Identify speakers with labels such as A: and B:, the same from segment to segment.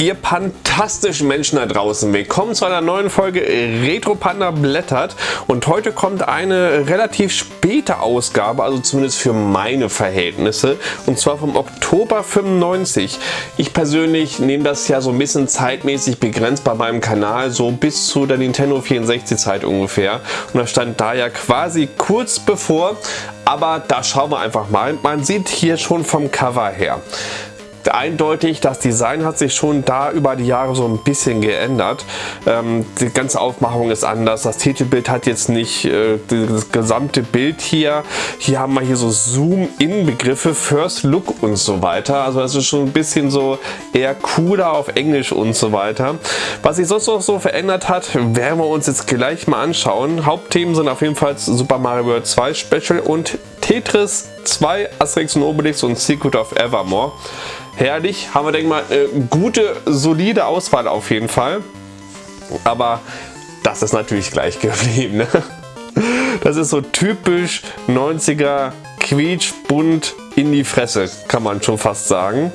A: ihr fantastischen Menschen da draußen. Willkommen zu einer neuen Folge Retro Panda blättert und heute kommt eine relativ späte Ausgabe, also zumindest für meine Verhältnisse und zwar vom Oktober 95. Ich persönlich nehme das ja so ein bisschen zeitmäßig begrenzt bei meinem Kanal, so bis zu der Nintendo 64 Zeit ungefähr und das stand da ja quasi kurz bevor, aber da schauen wir einfach mal. Man sieht hier schon vom Cover her eindeutig, das Design hat sich schon da über die Jahre so ein bisschen geändert. Ähm, die ganze Aufmachung ist anders. Das Titelbild hat jetzt nicht äh, das gesamte Bild hier. Hier haben wir hier so Zoom-In-Begriffe, First Look und so weiter. Also das ist schon ein bisschen so eher cooler auf Englisch und so weiter. Was sich sonst noch so verändert hat, werden wir uns jetzt gleich mal anschauen. Hauptthemen sind auf jeden Fall Super Mario World 2 Special und Tetris 2, Asterix und Obelix und Secret of Evermore herrlich. Haben wir, denke mal, eine gute, solide Auswahl auf jeden Fall. Aber das ist natürlich gleich geblieben. Ne? Das ist so typisch 90er quietsch, bunt in die Fresse, kann man schon fast sagen.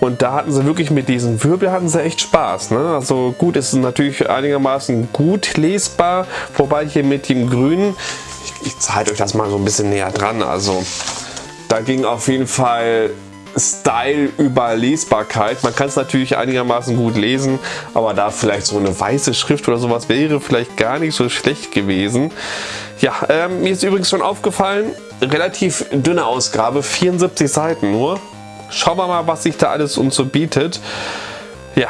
A: Und da hatten sie wirklich mit diesen Wirbel hatten sie echt Spaß. Ne? Also gut, ist natürlich einigermaßen gut lesbar, wobei hier mit dem Grünen, ich, ich zeige euch das mal so ein bisschen näher dran, also da ging auf jeden Fall Style über Lesbarkeit. Man kann es natürlich einigermaßen gut lesen, aber da vielleicht so eine weiße Schrift oder sowas wäre vielleicht gar nicht so schlecht gewesen. Ja, ähm, mir ist übrigens schon aufgefallen, relativ dünne Ausgabe, 74 Seiten nur. Schauen wir mal, was sich da alles uns so bietet. Ja,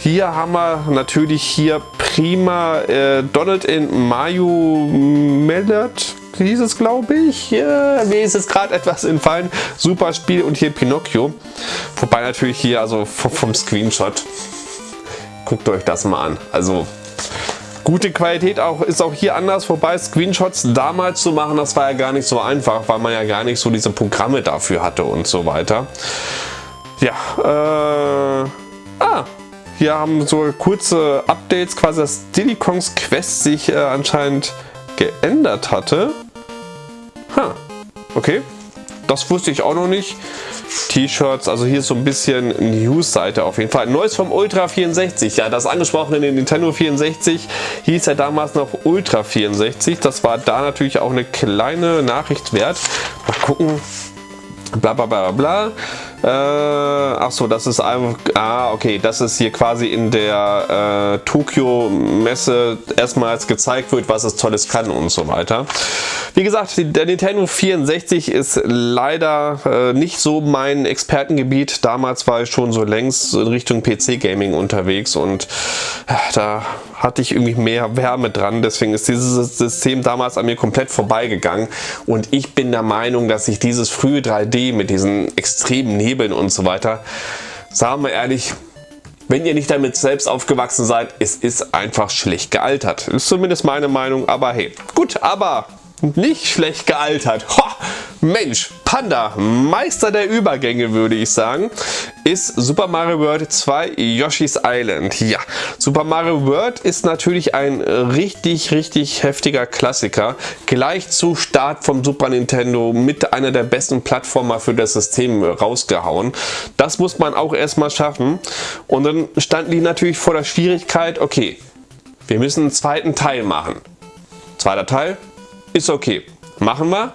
A: hier haben wir natürlich hier prima äh, Donald in Mayu Mellert hieß es, glaube ich. Ja, mir ist es gerade etwas entfallen. Super Spiel und hier Pinocchio. Wobei natürlich hier, also vom Screenshot, guckt euch das mal an. Also gute Qualität auch, ist auch hier anders, wobei Screenshots damals zu machen, das war ja gar nicht so einfach, weil man ja gar nicht so diese Programme dafür hatte und so weiter. Ja, äh, ah, hier haben so kurze Updates, quasi dass Diddy Kongs Quest sich äh, anscheinend geändert hatte. Ha, okay. Das wusste ich auch noch nicht. T-Shirts, also hier ist so ein bisschen News-Seite auf jeden Fall. Neues vom Ultra 64, ja das angesprochene Nintendo 64 hieß ja damals noch Ultra 64. Das war da natürlich auch eine kleine Nachricht wert. Mal gucken, bla bla bla bla. Äh, ach so, das ist einfach, ah okay, das ist hier quasi in der äh, Tokio Messe erstmals gezeigt wird, was es Tolles kann und so weiter. Wie gesagt, der Nintendo 64 ist leider äh, nicht so mein Expertengebiet. Damals war ich schon so längst in Richtung PC-Gaming unterwegs und äh, da hatte ich irgendwie mehr Wärme dran. Deswegen ist dieses System damals an mir komplett vorbeigegangen und ich bin der Meinung, dass sich dieses frühe 3D mit diesen extremen Hebeln und so weiter. Sagen wir ehrlich, wenn ihr nicht damit selbst aufgewachsen seid, es ist einfach schlecht gealtert. Ist zumindest meine Meinung, aber hey. Gut, aber nicht schlecht gealtert. Ho, Mensch, Panda, Meister der Übergänge würde ich sagen, ist Super Mario World 2 Yoshi's Island. Ja, Super Mario World ist natürlich ein richtig, richtig heftiger Klassiker. Gleich zu Start vom Super Nintendo mit einer der besten Plattformer für das System rausgehauen. Das muss man auch erstmal schaffen. Und dann standen die natürlich vor der Schwierigkeit, okay, wir müssen einen zweiten Teil machen. Zweiter Teil, ist okay, machen wir.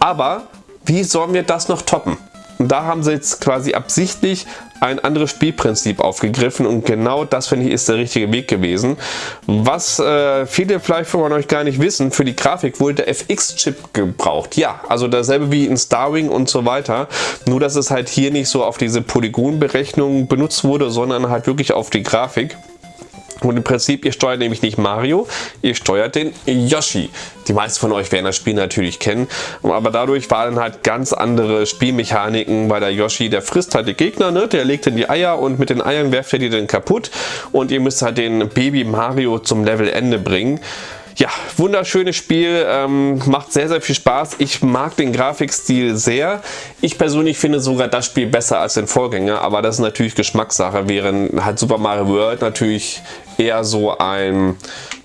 A: Aber wie sollen wir das noch toppen? Und da haben sie jetzt quasi absichtlich ein anderes Spielprinzip aufgegriffen und genau das finde ich ist der richtige Weg gewesen. Was äh, viele vielleicht von euch gar nicht wissen, für die Grafik wurde der FX-Chip gebraucht. Ja, also dasselbe wie in Starwing und so weiter, nur dass es halt hier nicht so auf diese Polygonberechnung benutzt wurde, sondern halt wirklich auf die Grafik. Und im Prinzip, ihr steuert nämlich nicht Mario, ihr steuert den Yoshi. Die meisten von euch werden das Spiel natürlich kennen, aber dadurch waren halt ganz andere Spielmechaniken, weil der Yoshi, der frisst halt die Gegner, ne? der legt in die Eier und mit den Eiern werft er die dann kaputt und ihr müsst halt den Baby Mario zum Levelende bringen. Ja, wunderschönes Spiel, ähm, macht sehr, sehr viel Spaß. Ich mag den Grafikstil sehr. Ich persönlich finde sogar das Spiel besser als den Vorgänger, aber das ist natürlich Geschmackssache, während halt Super Mario World natürlich eher so ein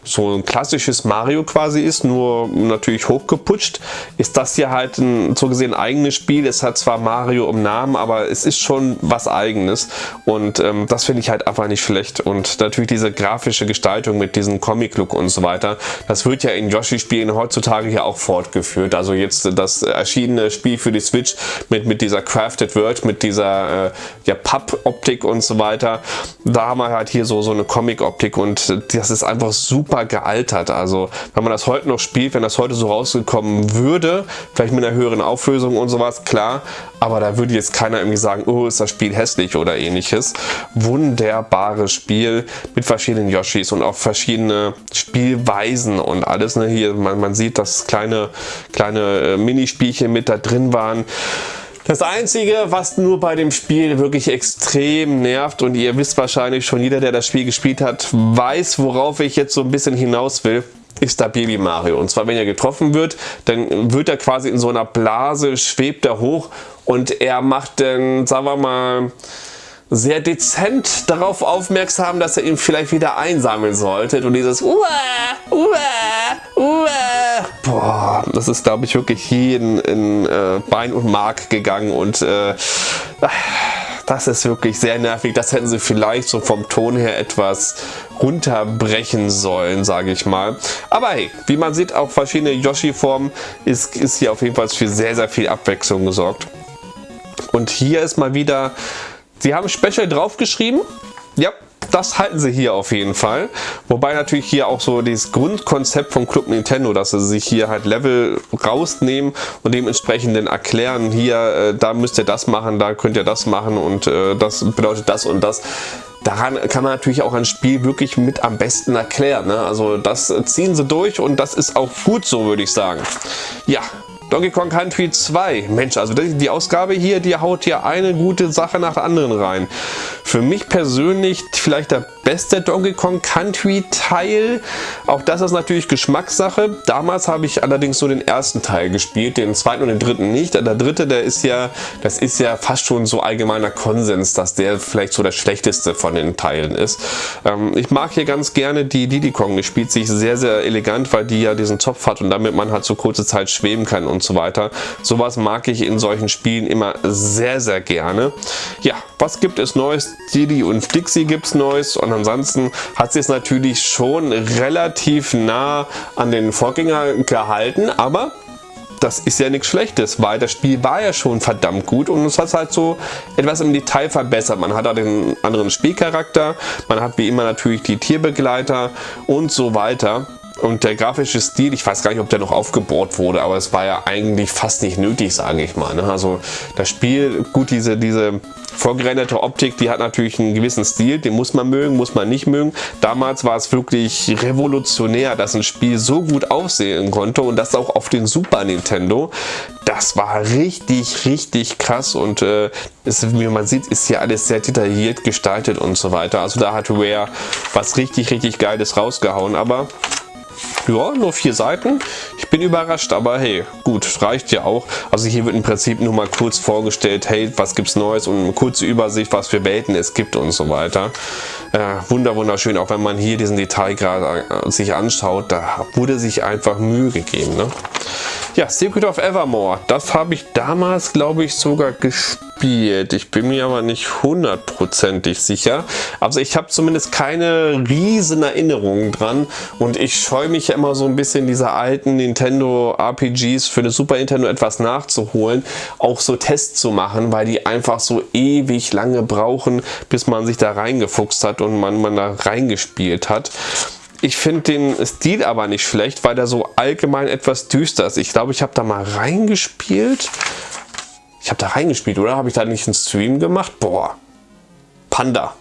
A: so ein klassisches Mario quasi ist, nur natürlich hochgeputscht, ist das hier halt ein so gesehen eigenes Spiel. Es hat zwar Mario im Namen, aber es ist schon was eigenes und ähm, das finde ich halt einfach nicht schlecht und natürlich diese grafische Gestaltung mit diesem Comic-Look und so weiter, das wird ja in Yoshi-Spielen heutzutage ja auch fortgeführt. Also jetzt das erschienene Spiel für die Switch mit, mit dieser Crafted World, mit dieser äh, ja, Papp-Optik und so weiter, da haben wir halt hier so, so eine Comic-Optik und das ist einfach super gealtert. Also wenn man das heute noch spielt, wenn das heute so rausgekommen würde, vielleicht mit einer höheren Auflösung und sowas, klar, aber da würde jetzt keiner irgendwie sagen, oh, ist das Spiel hässlich oder ähnliches. Wunderbares Spiel mit verschiedenen Yoshis und auch verschiedene Spielweisen und alles. Ne? Hier, man, man sieht, dass kleine, kleine äh, Minispielchen mit da drin waren. Das Einzige, was nur bei dem Spiel wirklich extrem nervt und ihr wisst wahrscheinlich schon, jeder, der das Spiel gespielt hat, weiß, worauf ich jetzt so ein bisschen hinaus will, ist da Baby Mario. Und zwar, wenn er getroffen wird, dann wird er quasi in so einer Blase, schwebt er hoch und er macht dann, sagen wir mal, sehr dezent darauf aufmerksam, dass er ihn vielleicht wieder einsammeln sollte. Und dieses Uah, Uah, Uah. Boah, das ist, glaube ich, wirklich jeden in äh, Bein und Mark gegangen und äh, das ist wirklich sehr nervig. Das hätten sie vielleicht so vom Ton her etwas runterbrechen sollen, sage ich mal. Aber hey, wie man sieht, auch verschiedene Yoshi-Formen ist, ist hier auf jeden Fall für sehr, sehr viel Abwechslung gesorgt. Und hier ist mal wieder Sie haben Special draufgeschrieben. Ja, das halten sie hier auf jeden Fall. Wobei natürlich hier auch so das Grundkonzept vom Club Nintendo, dass sie sich hier halt Level rausnehmen und dementsprechend dann erklären, hier, äh, da müsst ihr das machen, da könnt ihr das machen und äh, das bedeutet das und das. Daran kann man natürlich auch ein Spiel wirklich mit am besten erklären. Ne? Also das ziehen sie durch und das ist auch gut so, würde ich sagen. Ja, Donkey Kong Country 2. Mensch, also die Ausgabe hier, die haut ja eine gute Sache nach der anderen rein. Für mich persönlich vielleicht der beste Donkey Kong Country Teil. Auch das ist natürlich Geschmackssache. Damals habe ich allerdings so den ersten Teil gespielt, den zweiten und den dritten nicht. Der dritte, der ist ja, das ist ja fast schon so allgemeiner Konsens, dass der vielleicht so der schlechteste von den Teilen ist. Ähm, ich mag hier ganz gerne die Diddy Kong. Die spielt sich sehr, sehr elegant, weil die ja diesen Zopf hat und damit man halt so kurze Zeit schweben kann und so weiter. Sowas mag ich in solchen Spielen immer sehr, sehr gerne. Ja, was gibt es Neues? Didi und Dixie gibt es Neues und ansonsten hat sie es natürlich schon relativ nah an den Vorgänger gehalten, aber das ist ja nichts Schlechtes, weil das Spiel war ja schon verdammt gut und es hat halt so etwas im Detail verbessert. Man hat da den anderen Spielcharakter, man hat wie immer natürlich die Tierbegleiter und so weiter. Und der grafische Stil, ich weiß gar nicht, ob der noch aufgebohrt wurde, aber es war ja eigentlich fast nicht nötig, sage ich mal. Ne? Also das Spiel, gut, diese, diese vorgerenderte Optik, die hat natürlich einen gewissen Stil, den muss man mögen, muss man nicht mögen. Damals war es wirklich revolutionär, dass ein Spiel so gut aussehen konnte und das auch auf den Super Nintendo. Das war richtig, richtig krass und äh, ist, wie man sieht, ist hier alles sehr detailliert gestaltet und so weiter. Also da hat Rare was richtig, richtig Geiles rausgehauen, aber ja, nur vier Seiten. Ich bin überrascht, aber hey, gut, reicht ja auch. Also hier wird im Prinzip nur mal kurz vorgestellt, hey, was gibt's Neues und eine kurze Übersicht, was für Welten es gibt und so weiter. Äh, wunder, wunderschön, auch wenn man hier diesen Detailgrad äh, sich anschaut, da wurde sich einfach Mühe gegeben. Ne? Ja, Secret of Evermore, das habe ich damals, glaube ich, sogar gespielt. Ich bin mir aber nicht hundertprozentig sicher. Also ich habe zumindest keine riesen Erinnerungen dran und ich scheue mich ja immer so ein bisschen diese alten Nintendo RPGs für eine Super Nintendo etwas nachzuholen, auch so Tests zu machen, weil die einfach so ewig lange brauchen, bis man sich da reingefuchst hat und man, man da reingespielt hat. Ich finde den Stil aber nicht schlecht, weil der so allgemein etwas düster ist. Ich glaube, ich habe da mal reingespielt. Ich habe da reingespielt, oder? Habe ich da nicht einen Stream gemacht? Boah. Panda.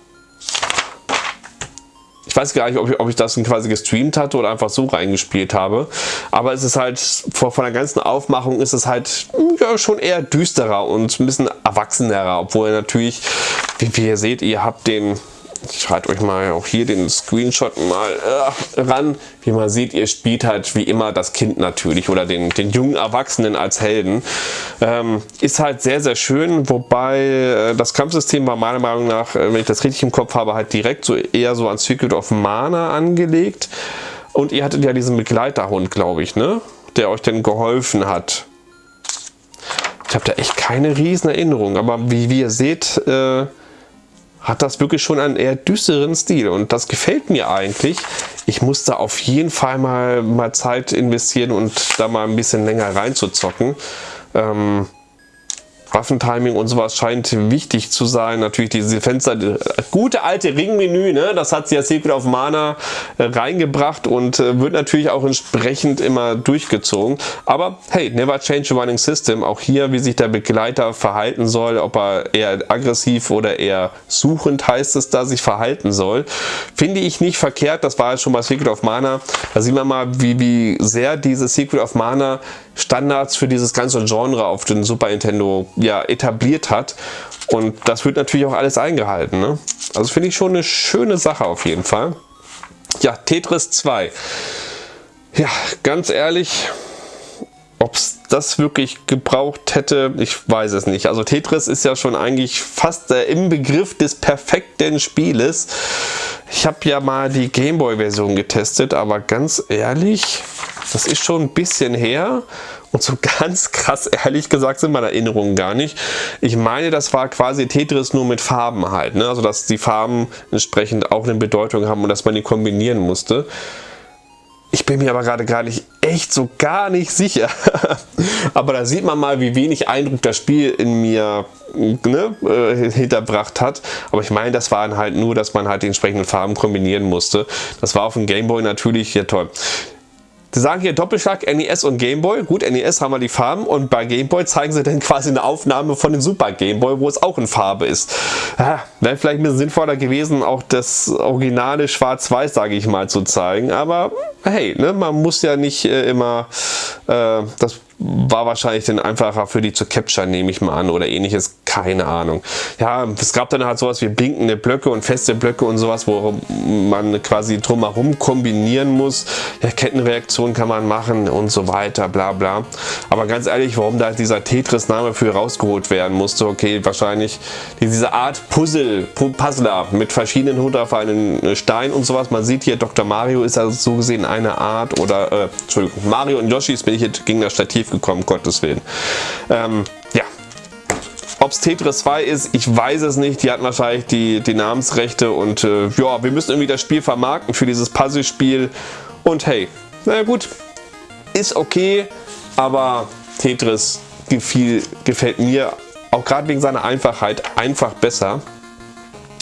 A: Ich weiß gar nicht, ob ich, ob ich das quasi gestreamt hatte oder einfach so reingespielt habe. Aber es ist halt, von, der ganzen Aufmachung ist es halt ja, schon eher düsterer und ein bisschen erwachsenerer. Obwohl natürlich, wie, wie ihr seht, ihr habt den ich schreibe euch mal auch hier den Screenshot mal äh, ran. Wie man sieht, ihr spielt halt wie immer das Kind natürlich oder den, den jungen Erwachsenen als Helden. Ähm, ist halt sehr, sehr schön, wobei äh, das Kampfsystem war meiner Meinung nach, äh, wenn ich das richtig im Kopf habe, halt direkt so eher so an Secret of Mana angelegt. Und ihr hattet ja diesen Begleiterhund, glaube ich, ne? Der euch dann geholfen hat. Ich habe da echt keine riesen Erinnerung, aber wie, wie ihr seht, äh, hat das wirklich schon einen eher düsteren Stil und das gefällt mir eigentlich. Ich muss da auf jeden Fall mal, mal Zeit investieren und da mal ein bisschen länger reinzuzocken. Ähm, Waffentiming und sowas scheint wichtig zu sein. Natürlich diese Fenster, gute alte Ringmenü, ne? das hat sie ja Secret of Mana äh, reingebracht und äh, wird natürlich auch entsprechend immer durchgezogen. Aber hey, never change a running system. Auch hier, wie sich der Begleiter verhalten soll, ob er eher aggressiv oder eher suchend heißt es da, sich verhalten soll, finde ich nicht verkehrt. Das war ja schon bei Secret of Mana. Da sieht man mal, wie, wie sehr dieses Secret of Mana Standards für dieses ganze Genre auf den Super Nintendo ja, etabliert hat. Und das wird natürlich auch alles eingehalten. Ne? Also finde ich schon eine schöne Sache auf jeden Fall. Ja, Tetris 2. Ja, ganz ehrlich, ob es das wirklich gebraucht hätte, ich weiß es nicht. Also Tetris ist ja schon eigentlich fast äh, im Begriff des perfekten Spieles. Ich habe ja mal die Gameboy-Version getestet, aber ganz ehrlich, das ist schon ein bisschen her und so ganz krass ehrlich gesagt sind meine Erinnerungen gar nicht. Ich meine, das war quasi Tetris nur mit Farben halt. Ne? Also dass die Farben entsprechend auch eine Bedeutung haben und dass man die kombinieren musste. Ich bin mir aber gerade gar nicht echt so gar nicht sicher. aber da sieht man mal, wie wenig Eindruck das Spiel in mir ne, äh, hinterbracht hat. Aber ich meine, das waren halt nur, dass man halt die entsprechenden Farben kombinieren musste. Das war auf dem Gameboy natürlich ja toll. Sie sagen hier Doppelschlag NES und Gameboy. Gut, NES haben wir die Farben und bei Gameboy zeigen sie dann quasi eine Aufnahme von dem Super Gameboy, wo es auch in Farbe ist. Ja, Wäre vielleicht ein bisschen sinnvoller gewesen, auch das originale Schwarz-Weiß, sage ich mal, zu zeigen. Aber hey, ne, man muss ja nicht äh, immer äh, das war wahrscheinlich dann einfacher für die zu capture, nehme ich mal an, oder ähnliches, keine Ahnung. Ja, es gab dann halt sowas wie blinkende Blöcke und feste Blöcke und sowas, wo man quasi drumherum kombinieren muss. Ja, Kettenreaktion kann man machen und so weiter, bla bla. Aber ganz ehrlich, warum da dieser Tetris-Name für rausgeholt werden musste, okay, wahrscheinlich diese Art Puzzle, Puzzler mit verschiedenen Hut auf einen Stein und sowas. Man sieht hier, Dr. Mario ist also so gesehen eine Art, oder, äh, Entschuldigung, Mario und Yoshis bin ich jetzt gegen das Stativ gekommen, Gottes Willen. Ähm, ja. Ob es Tetris 2 ist, ich weiß es nicht. Die hatten wahrscheinlich die, die Namensrechte und äh, ja, wir müssen irgendwie das Spiel vermarkten für dieses Puzzle-Spiel. Und hey, na gut, ist okay, aber Tetris gefiel, gefällt mir auch gerade wegen seiner Einfachheit einfach besser.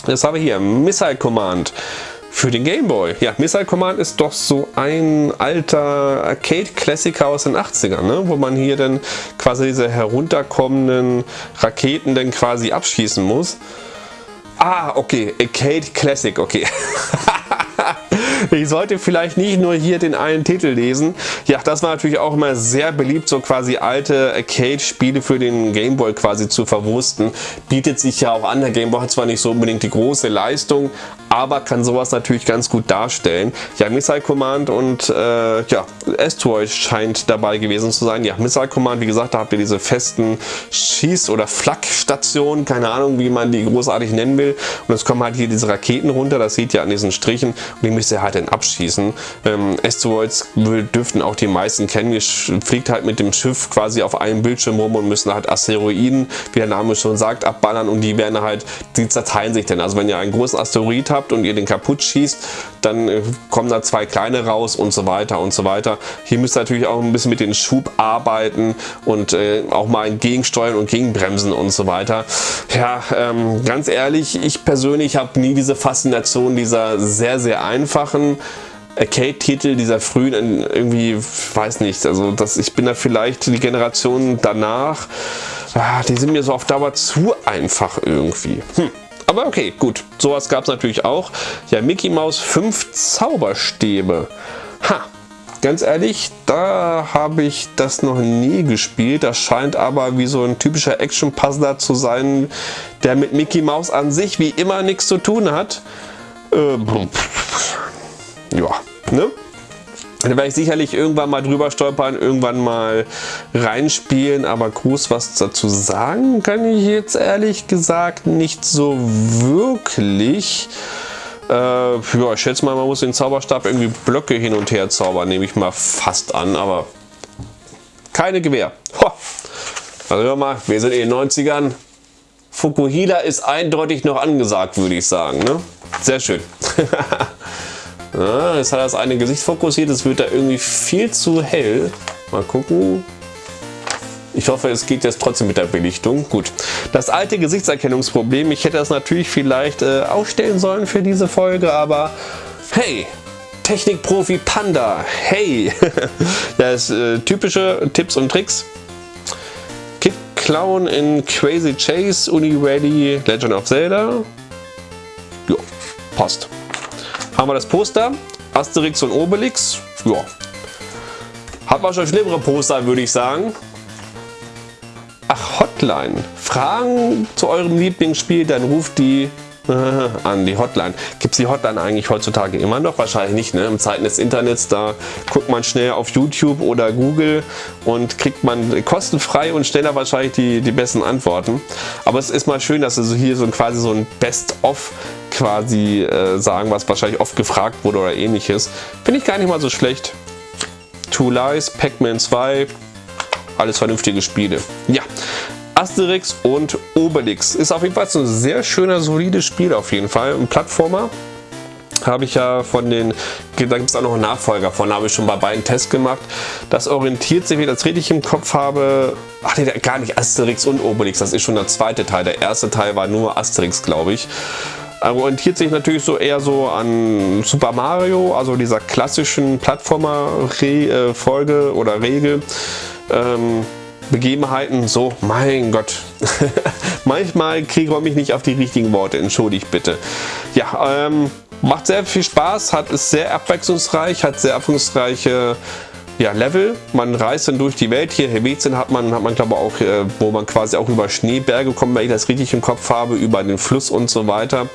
A: Das haben wir hier, Missile Command für den Game Boy. Ja, Missile Command ist doch so ein alter Arcade-Klassiker aus den 80ern, ne? wo man hier dann quasi diese herunterkommenden Raketen dann quasi abschießen muss. Ah, okay, Arcade Classic, okay. ich sollte vielleicht nicht nur hier den einen Titel lesen. Ja, das war natürlich auch immer sehr beliebt, so quasi alte Arcade-Spiele für den Gameboy quasi zu verwursten. Bietet sich ja auch an. Der Gameboy hat zwar nicht so unbedingt die große Leistung, aber kann sowas natürlich ganz gut darstellen. Ja, Missile Command und äh, ja, Asteroid scheint dabei gewesen zu sein. Ja, Missile Command, wie gesagt, da habt ihr diese festen Schieß- oder Flak-Stationen, keine Ahnung, wie man die großartig nennen will. Und es kommen halt hier diese Raketen runter, das seht ihr an diesen Strichen und die müsst ihr halt dann abschießen. Ähm, Asteroids dürften auch die meisten kennen. Ihr fliegt halt mit dem Schiff quasi auf einem Bildschirm rum und müssen halt Asteroiden, wie der Name schon sagt, abballern und die werden halt, die zerteilen sich dann. Also wenn ihr einen großen Asteroid habt, habt und ihr den kaputt schießt, dann äh, kommen da zwei kleine raus und so weiter und so weiter. Hier müsst ihr natürlich auch ein bisschen mit dem Schub arbeiten und äh, auch mal entgegensteuern und gegenbremsen und so weiter. Ja, ähm, ganz ehrlich, ich persönlich habe nie diese Faszination dieser sehr, sehr einfachen Arcade-Titel dieser frühen irgendwie, weiß nicht, also das, ich bin da vielleicht die Generation danach, ah, die sind mir so auf Dauer zu einfach irgendwie. Hm. Aber okay, gut. Sowas gab es natürlich auch. Ja, Mickey Mouse 5 Zauberstäbe. Ha, ganz ehrlich, da habe ich das noch nie gespielt. Das scheint aber wie so ein typischer Action-Puzzler zu sein, der mit Mickey Mouse an sich wie immer nichts zu tun hat. Äh, ja, ne? Da werde ich sicherlich irgendwann mal drüber stolpern, irgendwann mal reinspielen, aber groß was dazu sagen kann ich jetzt ehrlich gesagt nicht so wirklich. Äh, ja, ich schätze mal, man muss den Zauberstab irgendwie Blöcke hin und her zaubern, nehme ich mal fast an, aber keine Gewehr. Ho. Also hör mal, wir sind in den 90ern. Fukuhila ist eindeutig noch angesagt, würde ich sagen. Ne? Sehr schön. ja, jetzt hat das eine Gesicht fokussiert, es wird da irgendwie viel zu hell. Mal gucken. Ich hoffe, es geht jetzt trotzdem mit der Belichtung. Gut. Das alte Gesichtserkennungsproblem, ich hätte das natürlich vielleicht äh, ausstellen sollen für diese Folge, aber hey, Technikprofi Panda, hey! das äh, typische Tipps und Tricks. Kid Clown in Crazy Chase, Uni Ready, Legend of Zelda. Jo, passt. Haben wir das Poster, Asterix und Obelix. Ja. Hat man schon schlimmere Poster, würde ich sagen. Ach, Hotline. Fragen zu eurem Lieblingsspiel, dann ruft die an die Hotline. Gibt es die Hotline eigentlich heutzutage immer noch? Wahrscheinlich nicht. Ne? Im Zeiten des Internets, da guckt man schnell auf YouTube oder Google und kriegt man kostenfrei und schneller wahrscheinlich die, die besten Antworten. Aber es ist mal schön, dass sie hier so quasi so ein Best-of quasi äh, sagen, was wahrscheinlich oft gefragt wurde oder ähnliches. Finde ich gar nicht mal so schlecht. Two Lies, Pac-Man 2, alles vernünftige Spiele. Ja, Asterix und Obelix ist auf jeden Fall ein sehr schöner, solides Spiel auf jeden Fall. Ein Plattformer habe ich ja von den, da gibt es auch noch einen Nachfolger von, habe ich schon bei beiden Tests gemacht. Das orientiert sich, ich das richtig im Kopf habe, ach nee, gar nicht Asterix und Obelix, das ist schon der zweite Teil. Der erste Teil war nur Asterix, glaube ich. Orientiert sich natürlich so eher so an Super Mario, also dieser klassischen Plattformer-Folge äh, oder Regel ähm, Begebenheiten so, mein Gott, manchmal kriege ich mich nicht auf die richtigen Worte, entschuldigt bitte. Ja, ähm, macht sehr viel Spaß, hat ist sehr abwechslungsreich, hat sehr abwechslungsreiche ja, Level. Man reist dann durch die Welt. Hier Helvetien hat man, hat man glaube ich auch, äh, wo man quasi auch über Schneeberge kommt, wenn ich das richtig im Kopf habe, über den Fluss und so weiter.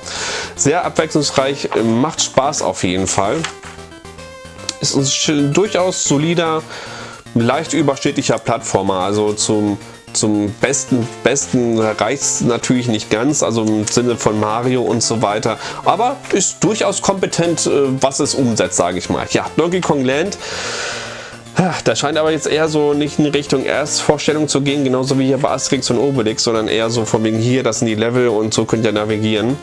A: Sehr abwechslungsreich, macht Spaß auf jeden Fall. Ist ein durchaus solider leicht überschnittlicher Plattformer, also zum zum besten, besten reicht natürlich nicht ganz, also im Sinne von Mario und so weiter, aber ist durchaus kompetent, äh, was es umsetzt, sage ich mal. Ja, Donkey Kong Land das scheint aber jetzt eher so nicht in Richtung Erstvorstellung zu gehen, genauso wie hier bei Asterix und Obelix, sondern eher so von wegen hier, das sind die Level und so könnt ihr navigieren.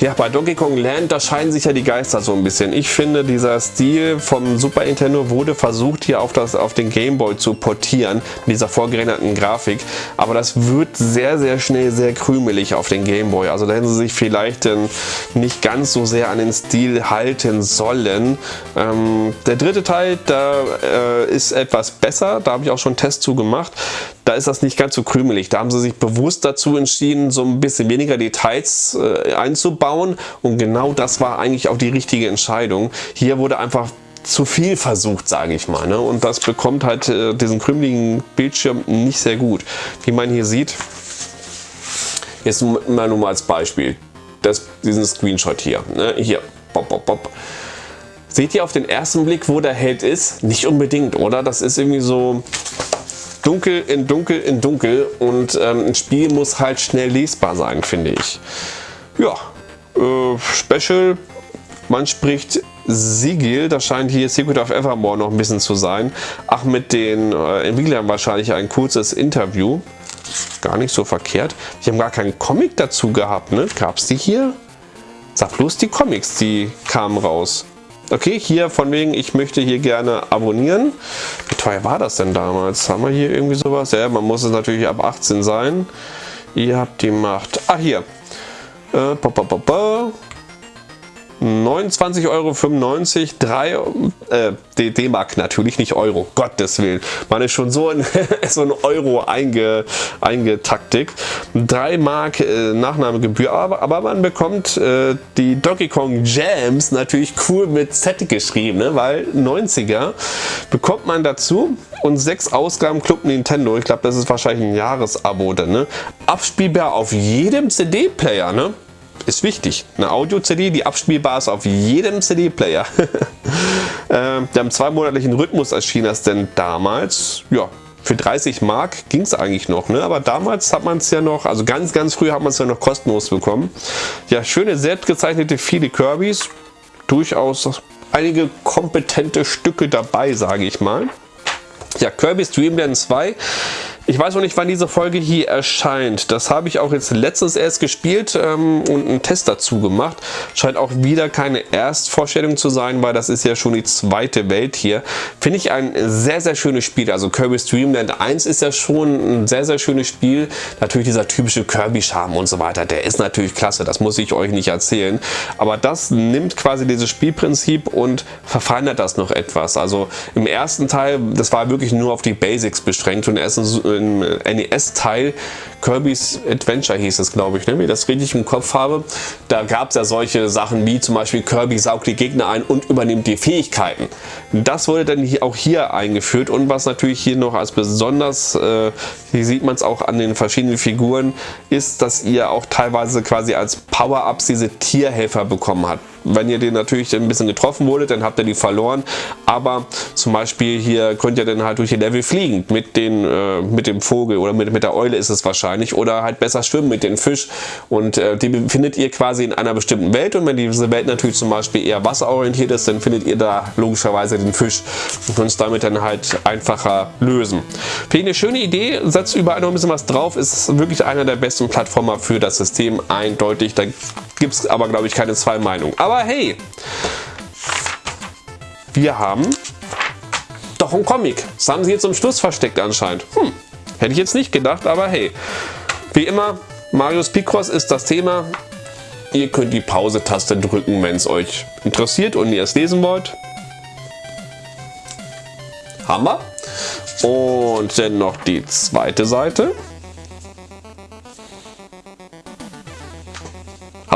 A: Ja, bei Donkey Kong Land, da scheinen sich ja die Geister so ein bisschen. Ich finde, dieser Stil vom Super Nintendo wurde versucht hier auf, das, auf den Game Boy zu portieren, mit dieser vorgerenderten Grafik, aber das wird sehr, sehr schnell sehr krümelig auf den Game Boy. Also da hätten sie sich vielleicht ähm, nicht ganz so sehr an den Stil halten sollen. Ähm, der dritte Teil, da äh, ist etwas besser, da habe ich auch schon einen Test zu gemacht. Da ist das nicht ganz so krümelig. Da haben sie sich bewusst dazu entschieden, so ein bisschen weniger Details äh, einzubauen und genau das war eigentlich auch die richtige Entscheidung. Hier wurde einfach zu viel versucht, sage ich mal. Ne? Und das bekommt halt äh, diesen krümeligen Bildschirm nicht sehr gut. Wie man hier sieht, jetzt mal nur mal als Beispiel, das, diesen Screenshot hier. Ne? Hier, bop, bop, bop. Seht ihr auf den ersten Blick, wo der Held ist? Nicht unbedingt, oder? Das ist irgendwie so dunkel in dunkel in dunkel und ähm, ein Spiel muss halt schnell lesbar sein, finde ich. Ja, äh, Special, man spricht Sigil, das scheint hier Secret of Evermore noch ein bisschen zu sein. Ach, mit den äh, Entwicklern wahrscheinlich ein kurzes Interview. Gar nicht so verkehrt. Die haben gar keinen Comic dazu gehabt, ne? Gab es die hier? Sag bloß die Comics, die kamen raus. Okay, hier von wegen, ich möchte hier gerne abonnieren. Wie teuer war das denn damals? Haben wir hier irgendwie sowas? Ja, man muss es natürlich ab 18 sein. Ihr habt die Macht. Ah, hier. Äh, 29,95 Euro, 3 äh, D-Mark natürlich, nicht Euro, Gottes Willen. Man ist schon so in so ein Euro einge, eingetaktigt. 3 Mark äh, Nachnahmegebühr, aber, aber man bekommt äh, die Donkey Kong Jams natürlich cool mit Z geschrieben, ne? weil 90er bekommt man dazu und 6 Ausgaben Club Nintendo, ich glaube das ist wahrscheinlich ein Jahresabo, ne? abspielbar auf jedem CD-Player. Ne? Ist wichtig. Eine Audio-CD, die abspielbar ist auf jedem CD-Player. äh, der im zweimonatlichen Rhythmus erschien das denn damals. Ja, für 30 Mark ging es eigentlich noch, ne? aber damals hat man es ja noch, also ganz, ganz früh hat man es ja noch kostenlos bekommen. Ja, schöne selbstgezeichnete viele Kirbys, durchaus einige kompetente Stücke dabei, sage ich mal. Ja, Kirby's Dream Land 2 ich weiß noch nicht, wann diese Folge hier erscheint. Das habe ich auch jetzt letztens erst gespielt ähm, und einen Test dazu gemacht. Scheint auch wieder keine Erstvorstellung zu sein, weil das ist ja schon die zweite Welt hier. Finde ich ein sehr, sehr schönes Spiel. Also Kirby's Dream Land 1 ist ja schon ein sehr, sehr schönes Spiel. Natürlich dieser typische Kirby-Charme und so weiter, der ist natürlich klasse. Das muss ich euch nicht erzählen. Aber das nimmt quasi dieses Spielprinzip und verfeinert das noch etwas. Also im ersten Teil, das war wirklich nur auf die Basics beschränkt und erstens im NES-Teil, Kirby's Adventure hieß es, glaube ich, ne? wenn ich das richtig im Kopf habe. Da gab es ja solche Sachen wie zum Beispiel Kirby saugt die Gegner ein und übernimmt die Fähigkeiten. Das wurde dann auch hier eingeführt und was natürlich hier noch als besonders, äh, hier sieht man es auch an den verschiedenen Figuren, ist, dass ihr auch teilweise quasi als Power-Ups diese Tierhelfer bekommen habt wenn ihr den natürlich ein bisschen getroffen wurdet, dann habt ihr die verloren. Aber zum Beispiel hier könnt ihr dann halt durch die Level fliegen mit, den, äh, mit dem Vogel oder mit, mit der Eule ist es wahrscheinlich. Oder halt besser schwimmen mit dem Fisch. Und äh, die findet ihr quasi in einer bestimmten Welt. Und wenn diese Welt natürlich zum Beispiel eher wasserorientiert ist, dann findet ihr da logischerweise den Fisch und könnt es damit dann halt einfacher lösen. Finde ich eine schöne Idee, setzt überall noch ein bisschen was drauf, ist wirklich einer der besten Plattformer für das System, eindeutig. Da gibt es aber, glaube ich, keine zwei Meinungen. Aber hey, wir haben doch ein Comic. Das haben sie jetzt zum Schluss versteckt anscheinend. Hm, hätte ich jetzt nicht gedacht, aber hey. Wie immer, Marius Picross ist das Thema. Ihr könnt die Pause-Taste drücken, wenn es euch interessiert und ihr es lesen wollt. Hammer. Und dann noch die zweite Seite.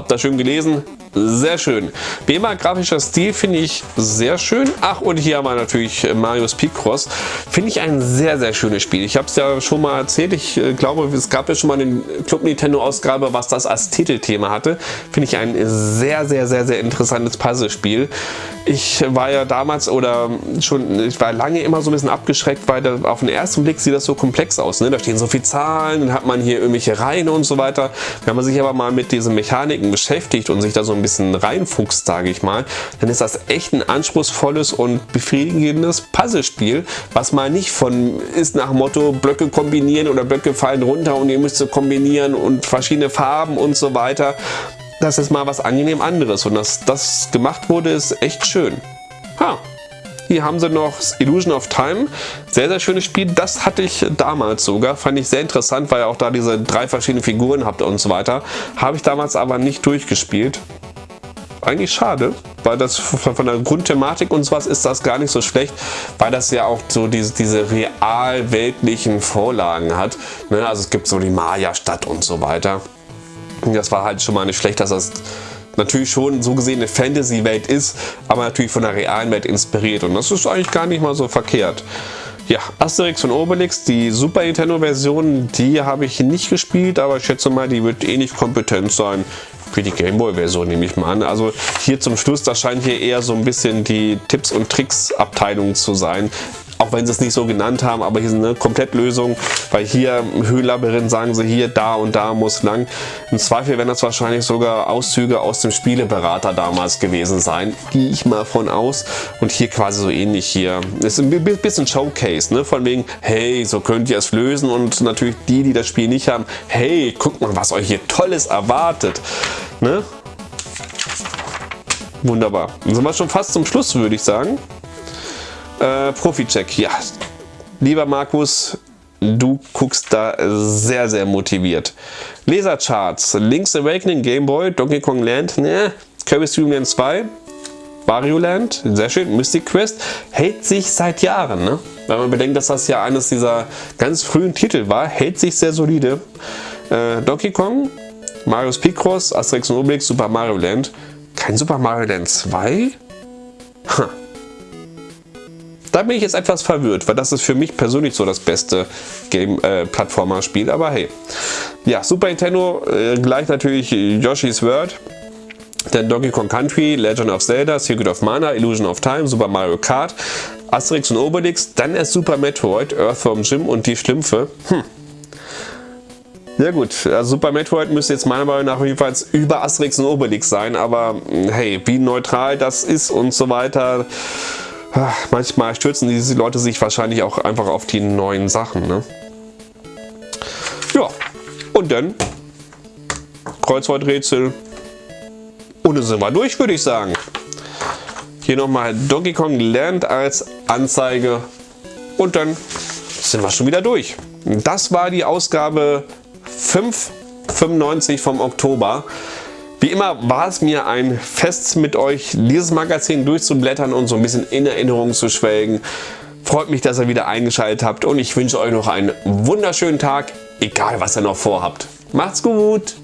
A: Habt ihr schön gelesen? Sehr schön. BEMA grafischer Stil finde ich sehr schön. Ach, und hier haben wir natürlich Marius Picross. Finde ich ein sehr, sehr schönes Spiel. Ich habe es ja schon mal erzählt. Ich äh, glaube, es gab ja schon mal eine Club Nintendo Ausgabe, was das als Titelthema hatte. Finde ich ein sehr, sehr, sehr, sehr interessantes Puzzlespiel. Ich war ja damals oder schon, ich war lange immer so ein bisschen abgeschreckt, weil da, auf den ersten Blick sieht das so komplex aus. Ne? Da stehen so viele Zahlen, dann hat man hier irgendwelche Reihen und so weiter. Wenn man sich aber mal mit diesen Mechaniken beschäftigt und sich da so ein bisschen reinfuchst, sage ich mal, dann ist das echt ein anspruchsvolles und befriedigendes Puzzlespiel, was mal nicht von ist nach Motto Blöcke kombinieren oder Blöcke fallen runter und ihr müsst sie kombinieren und verschiedene Farben und so weiter das ist mal was angenehm anderes und dass das gemacht wurde, ist echt schön. Ha. Hier haben sie noch Illusion of Time. Sehr, sehr schönes Spiel. Das hatte ich damals sogar. Fand ich sehr interessant, weil ihr auch da diese drei verschiedenen Figuren habt und so weiter. Habe ich damals aber nicht durchgespielt. Eigentlich schade, weil das von der Grundthematik und sowas ist das gar nicht so schlecht, weil das ja auch so diese, diese real weltlichen Vorlagen hat. Ne? Also es gibt so die Maya-Stadt und so weiter. Das war halt schon mal nicht schlecht, dass das natürlich schon so gesehen eine Fantasy-Welt ist, aber natürlich von der realen Welt inspiriert. Und das ist eigentlich gar nicht mal so verkehrt. Ja, Asterix und Obelix, die Super Nintendo-Version, die habe ich nicht gespielt, aber ich schätze mal, die wird ähnlich eh kompetent sein für die Gameboy-Version, nehme ich mal an. Also hier zum Schluss, das scheint hier eher so ein bisschen die Tipps- und Tricks-Abteilung zu sein auch wenn sie es nicht so genannt haben, aber hier ist eine Komplettlösung, weil hier im Höhlenlabyrinth sagen sie hier, da und da muss lang. Im Zweifel werden das wahrscheinlich sogar Auszüge aus dem Spieleberater damals gewesen sein, gehe ich mal von aus. Und hier quasi so ähnlich hier. Das ist ein bisschen Showcase, ne? von wegen, hey, so könnt ihr es lösen und natürlich die, die das Spiel nicht haben, hey, guckt mal, was euch hier Tolles erwartet. Ne? Wunderbar. Dann sind wir schon fast zum Schluss, würde ich sagen. Äh, Profi-Check, ja. Lieber Markus, du guckst da sehr, sehr motiviert. Lasercharts, Link's Awakening, Game Boy, Donkey Kong Land, ne, Kirby Stream Land 2, Wario Land, sehr schön, Mystic Quest, hält sich seit Jahren, ne? Wenn man bedenkt, dass das ja eines dieser ganz frühen Titel war, hält sich sehr solide. Äh, Donkey Kong, Marius Picross, Asterix und Obelix, Super Mario Land. Kein Super Mario Land 2? Ha. Da bin ich jetzt etwas verwirrt, weil das ist für mich persönlich so das beste Game-Plattformer-Spiel, äh, aber hey. Ja, Super Nintendo, äh, gleich natürlich Yoshi's World, dann Donkey Kong Country, Legend of Zelda, Secret of Mana, Illusion of Time, Super Mario Kart, Asterix und Obelix, dann erst Super Metroid, Earthworm Jim und die Schlümpfe. Hm. Ja gut, also Super Metroid müsste jetzt meiner Meinung nach jedenfalls über Asterix und Obelix sein, aber hey, wie neutral das ist und so weiter, manchmal stürzen diese Leute sich wahrscheinlich auch einfach auf die neuen Sachen. Ne? Ja, und dann Kreuzworträtsel und dann sind wir durch, würde ich sagen. Hier nochmal Donkey Kong lernt als Anzeige und dann sind wir schon wieder durch. Das war die Ausgabe 5,95 vom Oktober. Wie immer war es mir ein Fest mit euch, dieses Magazin durchzublättern und so ein bisschen in Erinnerung zu schwelgen. Freut mich, dass ihr wieder eingeschaltet habt und ich wünsche euch noch einen wunderschönen Tag, egal was ihr noch vorhabt. Macht's gut!